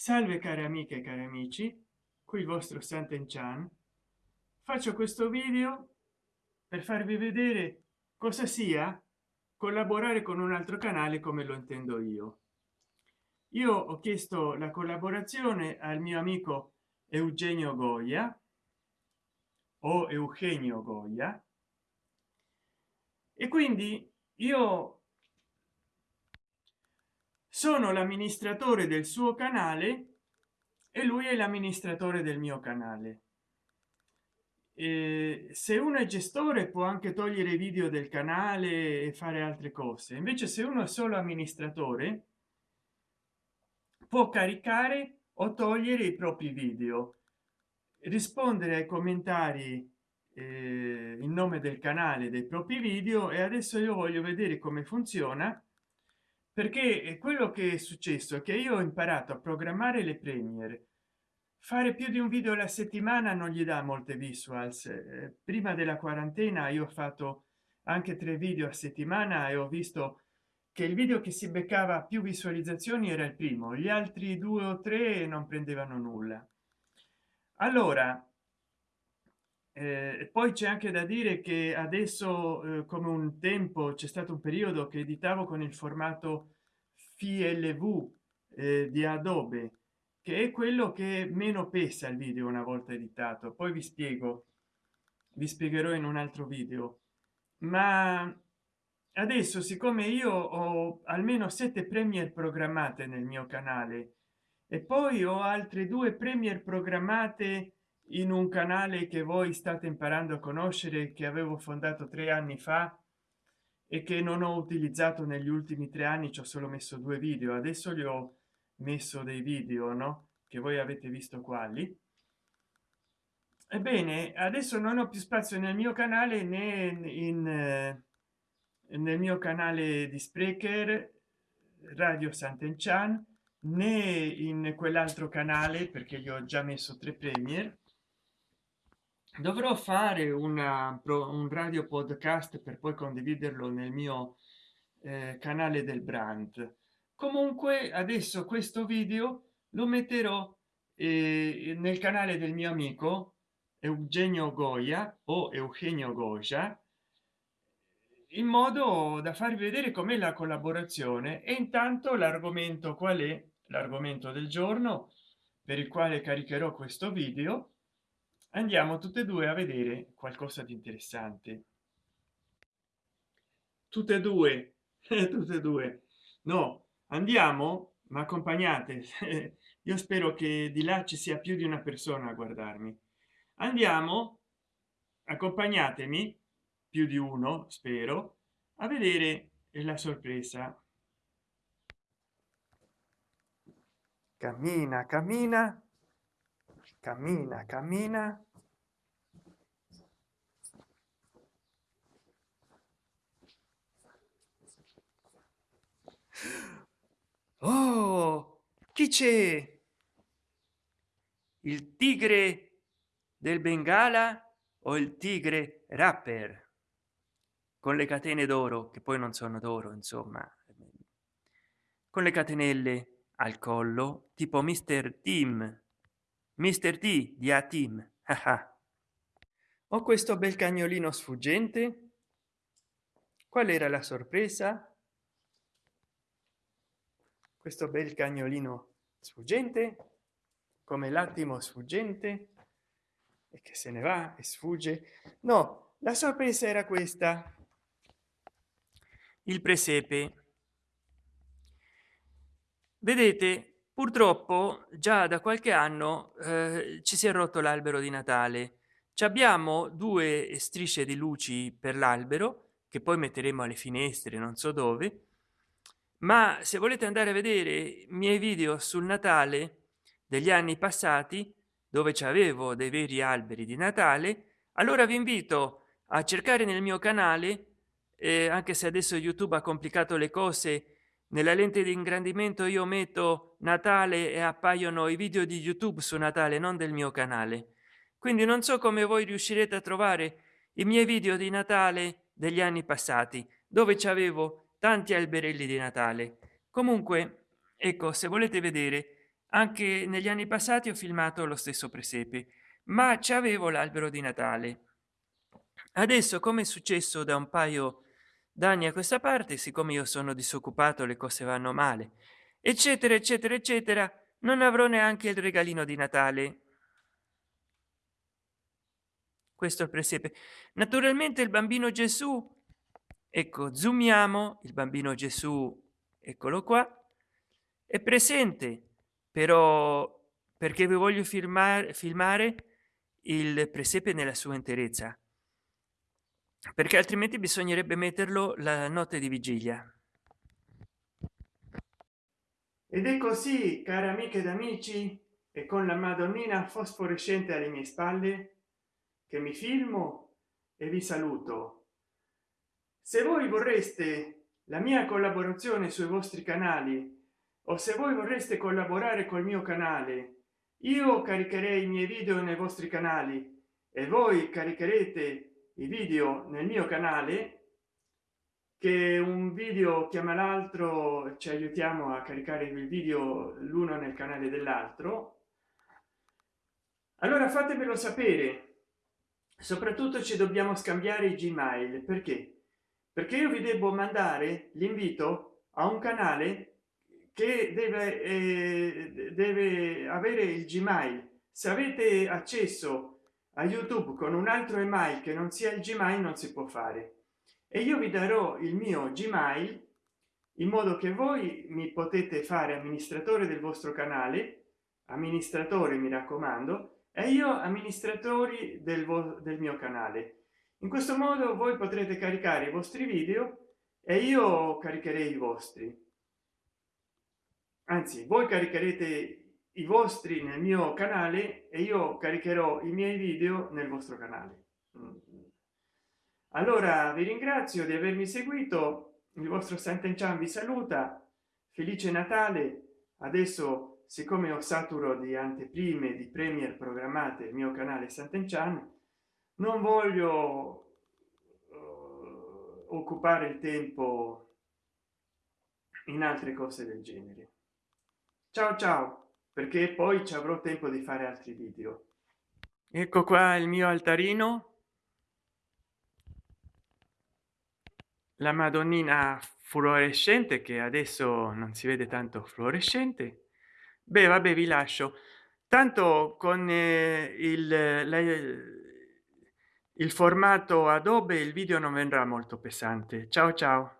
salve cari amiche e cari amici qui il vostro santen chan. Faccio questo video per farvi vedere cosa sia collaborare con un altro canale come lo intendo io. Io ho chiesto la collaborazione al mio amico eugenio goya o eugenio goya e quindi io sono l'amministratore del suo canale e lui è l'amministratore del mio canale. E se uno è gestore può anche togliere i video del canale e fare altre cose. Invece se uno è solo amministratore può caricare o togliere i propri video. Rispondere ai commentari eh, in nome del canale dei propri video e adesso io voglio vedere come funziona perché quello che è successo è che io ho imparato a programmare le premiere. Fare più di un video alla settimana non gli dà molte visuals. Eh, prima della quarantena io ho fatto anche tre video a settimana e ho visto che il video che si beccava più visualizzazioni era il primo gli altri due o tre non prendevano nulla. Allora eh, poi c'è anche da dire che adesso eh, come un tempo c'è stato un periodo che editavo con il formato flv eh, di adobe che è quello che meno pesa il video una volta editato. Poi vi spiego vi spiegherò in un altro video. Ma adesso siccome io ho almeno sette premier programmate nel mio canale e poi ho altre due premier programmate in un canale che voi state imparando a conoscere che avevo fondato tre anni fa e che non ho utilizzato negli ultimi tre anni ci ho solo messo due video. Adesso li ho messo dei video no? Che voi avete visto quali ebbene adesso non ho più spazio nel mio canale né in eh, nel mio canale di sprecher radio sant'enchan né in quell'altro canale perché gli ho già messo tre premier dovrò fare una un radio podcast per poi condividerlo nel mio eh, canale del brand comunque adesso questo video lo metterò eh, nel canale del mio amico eugenio goya o eugenio goya in modo da farvi vedere com'è la collaborazione. E intanto l'argomento qual è? L'argomento del giorno per il quale caricherò questo video andiamo tutte e due a vedere qualcosa di interessante. Tutte e due tutte e due. No andiamo ma accompagnate. Io spero che di là ci sia più di una persona a guardarmi. Andiamo accompagnatemi più di uno spero a vedere la sorpresa. Cammina cammina cammina cammina. Oh chi c'è? Il tigre del bengala o il tigre rapper? Con le catene d'oro che poi non sono d'oro insomma. Con le catenelle al collo tipo mister team mister d di a team ho questo bel cagnolino sfuggente. Qual era la sorpresa? Questo bel cagnolino sfuggente. Come l'attimo sfuggente. E che se ne va e sfugge. No la sorpresa era questa. Il presepe. Vedete purtroppo già da qualche anno eh, ci si è rotto l'albero di natale. Ci abbiamo due strisce di luci per l'albero che poi metteremo alle finestre non so dove. Ma se volete andare a vedere i miei video sul natale degli anni passati dove avevo dei veri alberi di natale allora vi invito a cercare nel mio canale eh, anche se adesso youtube ha complicato le cose nella lente di ingrandimento io metto natale e appaiono i video di youtube su natale non del mio canale. Quindi non so come voi riuscirete a trovare i miei video di natale degli anni passati dove ci avevo tanti alberelli di natale. Comunque ecco se volete vedere anche negli anni passati ho filmato lo stesso presepe ma c'avevo l'albero di natale. Adesso come è successo da un paio d'anni a questa parte siccome io sono disoccupato le cose vanno male. Eccetera eccetera eccetera. Non avrò neanche il regalino di natale. Questo è il presepe naturalmente il bambino gesù ecco zoomiamo il bambino gesù eccolo qua è presente però perché vi voglio filmare filmare il presepe nella sua interezza perché altrimenti bisognerebbe metterlo la notte di vigilia. Ed è così cari amiche ed amici e con la madonnina fosforescente alle mie spalle che mi filmo e vi saluto. Se voi vorreste la mia collaborazione sui vostri canali o se voi vorreste collaborare col mio canale io caricherei i miei video nei vostri canali e voi caricherete i video nel mio canale che un video chiama l'altro ci aiutiamo a caricare il video l'uno nel canale dell'altro. Allora fatemelo sapere. Soprattutto ci dobbiamo scambiare i gmail. Perché? Perché io vi devo mandare l'invito a un canale che deve eh, deve avere il gmail. Se avete accesso a youtube con un altro email che non sia il gmail non si può fare. E io vi darò il mio gmail in modo che voi mi potete fare amministratore del vostro canale. Amministratore mi raccomando e io amministratori del, del mio canale. In questo modo voi potrete caricare i vostri video e io caricherei i vostri. Anzi voi caricherete i vostri nel mio canale e io caricherò i miei video nel vostro canale. Allora vi ringrazio di avermi seguito il vostro Sant'Enchan vi saluta felice natale. Adesso siccome ho saturo di anteprime di premier programmate il mio canale Sant'Enchan non voglio uh, occupare il tempo in altre cose del genere. Ciao ciao perché poi ci avrò tempo di fare altri video. Ecco qua il mio altarino. La madonnina fluorescente che adesso non si vede tanto fluorescente. Beh vabbè vi lascio. Tanto con eh, il, la, il formato adobe il video non vendrà molto pesante. Ciao ciao